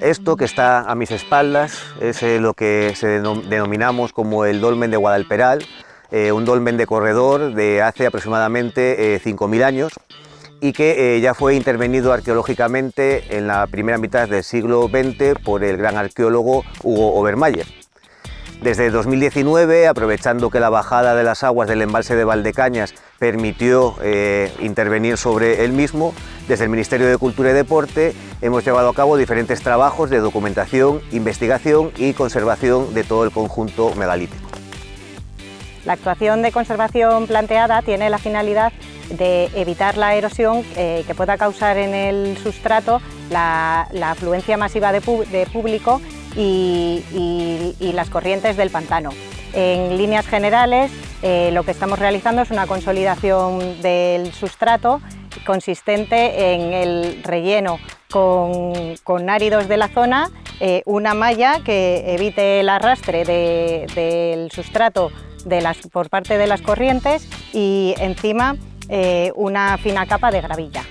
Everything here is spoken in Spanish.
Esto que está a mis espaldas es eh, lo que se denominamos como el dolmen de Guadalperal, eh, un dolmen de corredor de hace aproximadamente 5.000 años y que ya fue intervenido arqueológicamente en la primera mitad del siglo XX por el gran arqueólogo Hugo Obermayer. Desde 2019, aprovechando que la bajada de las aguas del embalse de Valdecañas permitió eh, intervenir sobre el mismo, desde el Ministerio de Cultura y Deporte hemos llevado a cabo diferentes trabajos de documentación, investigación y conservación de todo el conjunto megalítico. La actuación de conservación planteada tiene la finalidad de evitar la erosión eh, que pueda causar en el sustrato la, afluencia masiva de público y, las corrientes del pantano. En líneas generales, eh, lo que estamos realizando es una consolidación del sustrato consistente en el relleno con, áridos de la zona, eh, una malla que evite el arrastre del sustrato por parte de las corrientes y encima eh, una fina capa de gravilla.